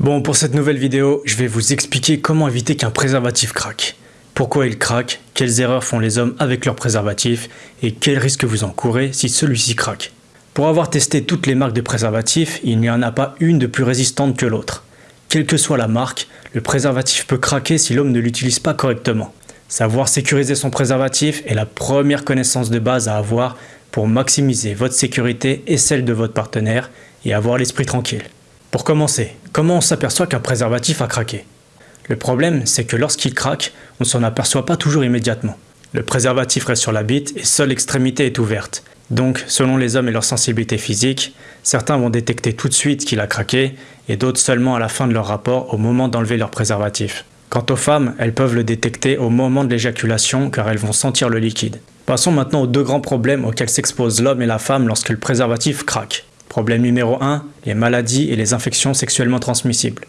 Bon, pour cette nouvelle vidéo, je vais vous expliquer comment éviter qu'un préservatif craque. Pourquoi il craque, quelles erreurs font les hommes avec leur préservatif et quels risques vous encourez si celui-ci craque. Pour avoir testé toutes les marques de préservatifs, il n'y en a pas une de plus résistante que l'autre. Quelle que soit la marque, le préservatif peut craquer si l'homme ne l'utilise pas correctement. Savoir sécuriser son préservatif est la première connaissance de base à avoir pour maximiser votre sécurité et celle de votre partenaire et avoir l'esprit tranquille. Pour commencer, comment on s'aperçoit qu'un préservatif a craqué? Le problème, c'est que lorsqu'il craque, on s'en aperçoit pas toujours immédiatement. Le préservatif reste sur la bite et seule l'extrémité est ouverte. Donc, selon les hommes et leur sensibilité physique, certains vont détecter tout de suite qu'il a craqué et d'autres seulement à la fin de leur rapport au moment d'enlever leur préservatif. Quant aux femmes, elles peuvent le détecter au moment de l'éjaculation car elles vont sentir le liquide. Passons maintenant aux deux grands problèmes auxquels s'exposent l'homme et la femme lorsque le préservatif craque. Problème numéro 1, les maladies et les infections sexuellement transmissibles.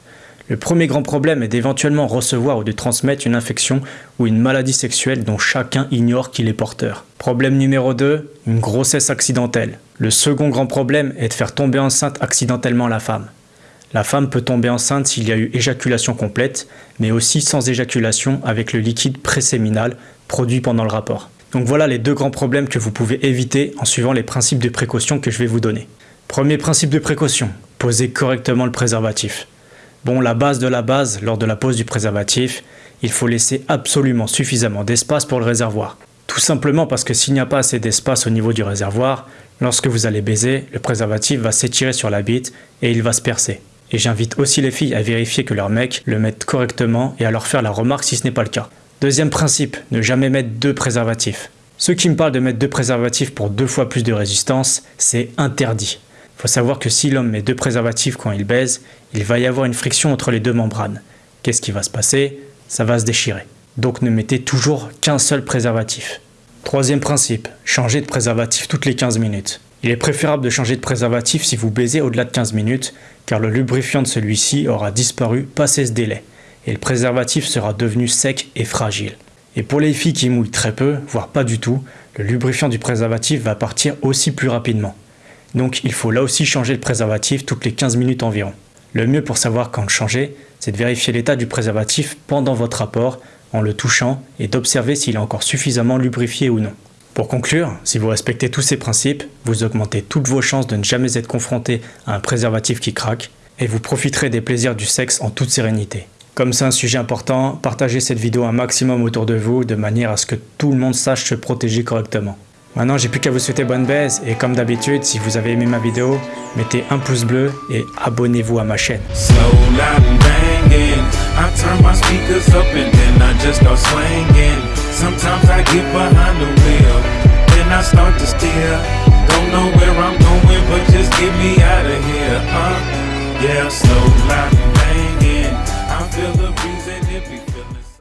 Le premier grand problème est d'éventuellement recevoir ou de transmettre une infection ou une maladie sexuelle dont chacun ignore qu'il est porteur. Problème numéro 2, une grossesse accidentelle. Le second grand problème est de faire tomber enceinte accidentellement la femme. La femme peut tomber enceinte s'il y a eu éjaculation complète, mais aussi sans éjaculation avec le liquide préséminal produit pendant le rapport. Donc voilà les deux grands problèmes que vous pouvez éviter en suivant les principes de précaution que je vais vous donner. Premier principe de précaution, posez correctement le préservatif. Bon, la base de la base, lors de la pose du préservatif, il faut laisser absolument suffisamment d'espace pour le réservoir. Tout simplement parce que s'il n'y a pas assez d'espace au niveau du réservoir, lorsque vous allez baiser, le préservatif va s'étirer sur la bite et il va se percer. Et j'invite aussi les filles à vérifier que leur mec le mette correctement et à leur faire la remarque si ce n'est pas le cas. Deuxième principe, ne jamais mettre deux préservatifs. Ceux qui me parlent de mettre deux préservatifs pour deux fois plus de résistance, c'est interdit faut savoir que si l'homme met deux préservatifs quand il baise, il va y avoir une friction entre les deux membranes. Qu'est-ce qui va se passer? Ça va se déchirer. Donc ne mettez toujours qu'un seul préservatif. Troisième principe, changez de préservatif toutes les 15 minutes. Il est préférable de changer de préservatif si vous baisez au-delà de 15 minutes, car le lubrifiant de celui-ci aura disparu passé ce délai, et le préservatif sera devenu sec et fragile. Et pour les filles qui mouillent très peu, voire pas du tout, le lubrifiant du préservatif va partir aussi plus rapidement. Donc il faut là aussi changer le préservatif toutes les 15 minutes environ. Le mieux pour savoir quand le changer, c'est de vérifier l'état du préservatif pendant votre rapport en le touchant et d'observer s'il est encore suffisamment lubrifié ou non. Pour conclure, si vous respectez tous ces principes, vous augmentez toutes vos chances de ne jamais être confronté à un préservatif qui craque et vous profiterez des plaisirs du sexe en toute sérénité. Comme c'est un sujet important, partagez cette vidéo un maximum autour de vous de manière à ce que tout le monde sache se protéger correctement. Maintenant, j'ai plus qu'à vous souhaiter bonne baisse et comme d'habitude, si vous avez aimé ma vidéo, mettez un pouce bleu et abonnez-vous à ma chaîne. Yeah, slow feel the